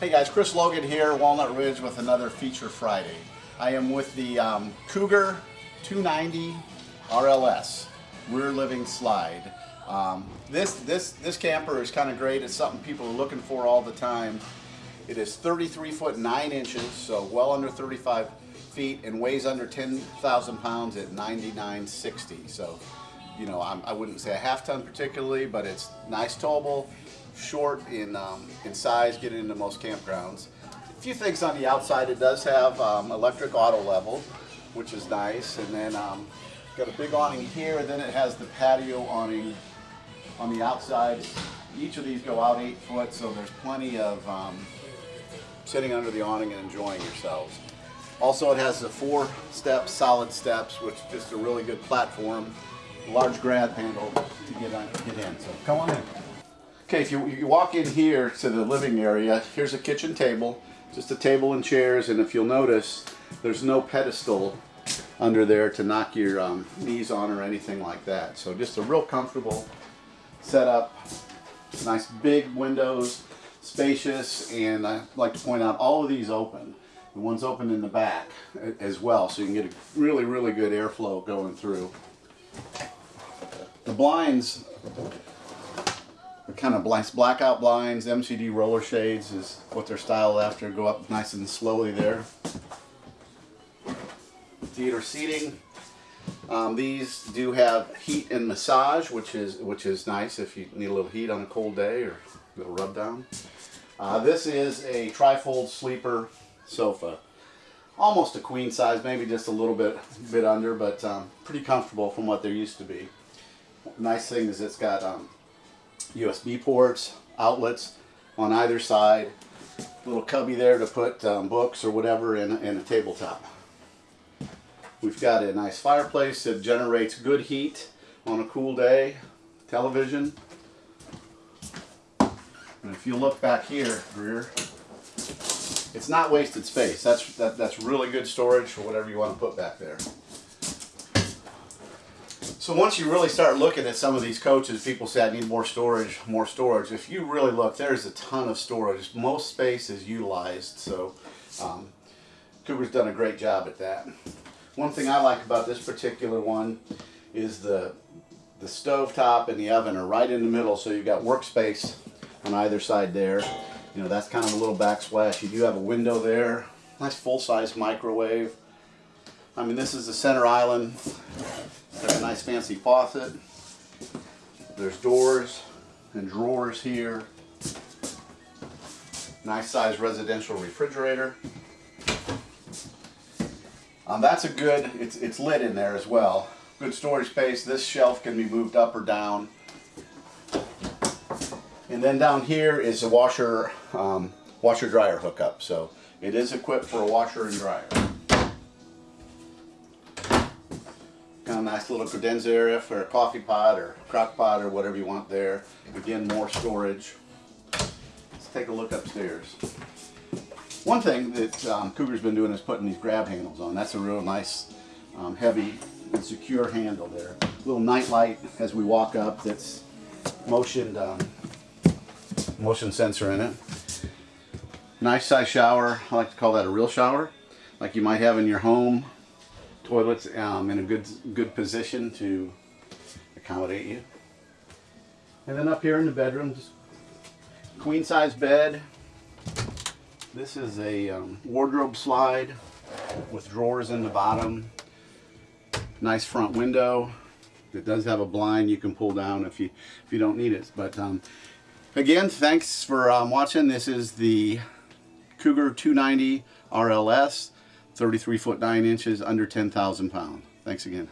Hey guys, Chris Logan here, Walnut Ridge with another Feature Friday. I am with the um, Cougar 290 RLS, rear living slide. Um, this, this, this camper is kind of great. It's something people are looking for all the time. It is 33 foot 9 inches, so well under 35 feet, and weighs under 10,000 pounds at 99.60. So, you know, I'm, I would not say a half ton particularly, but it's nice towable short in, um, in size, getting into most campgrounds. A few things on the outside. It does have um, electric auto level, which is nice. And then um, got a big awning here. Then it has the patio awning on the outside. Each of these go out eight foot, so there's plenty of um, sitting under the awning and enjoying yourselves. Also, it has the four step solid steps, which is just a really good platform. Large grab handle to get, on, get in. So come on in. Okay, if you, you walk in here to the living area, here's a kitchen table, just a table and chairs, and if you'll notice, there's no pedestal under there to knock your um, knees on or anything like that. So just a real comfortable setup. Nice big windows, spacious, and I like to point out all of these open. The one's open in the back as well, so you can get a really, really good airflow going through. Blinds kind of blackout blinds, MCD roller shades is what they're styled after. Go up nice and slowly there. Theater seating. Um, these do have heat and massage, which is which is nice if you need a little heat on a cold day or a little rub down. Uh, this is a trifold sleeper sofa. Almost a queen size, maybe just a little bit bit under, but um, pretty comfortable from what there used to be. Nice thing is it's got um, USB ports, outlets on either side. Little cubby there to put um, books or whatever in, in a tabletop. We've got a nice fireplace that generates good heat on a cool day. Television. And if you look back here, Greer, it's not wasted space. That's, that, that's really good storage for whatever you want to put back there. So once you really start looking at some of these coaches, people say I need more storage, more storage. If you really look, there's a ton of storage. Most space is utilized, so um, Cougar's done a great job at that. One thing I like about this particular one is the the stove top and the oven are right in the middle, so you've got workspace on either side there. You know, that's kind of a little backsplash. You do have a window there. Nice full-size microwave. I mean, this is the center island. Got a nice fancy faucet. There's doors and drawers here. Nice size residential refrigerator. Um, that's a good, it's, it's lit in there as well. Good storage space. This shelf can be moved up or down. And then down here is a washer, um, washer dryer hookup. So it is equipped for a washer and dryer. A nice little credenza area for a coffee pot or crock pot or whatever you want there. Again, more storage. Let's take a look upstairs. One thing that um, Cougar's been doing is putting these grab handles on. That's a real nice, um, heavy and secure handle there. Little night light as we walk up that's motion, um, motion sensor in it. Nice size shower. I like to call that a real shower. Like you might have in your home toilets um, in a good good position to accommodate you. And then up here in the bedrooms, queen size bed. This is a um, wardrobe slide with drawers in the bottom. Nice front window. It does have a blind you can pull down if you if you don't need it. But um, again, thanks for um, watching. This is the Cougar 290 RLS. 33 foot 9 inches, under 10,000 pounds. Thanks again.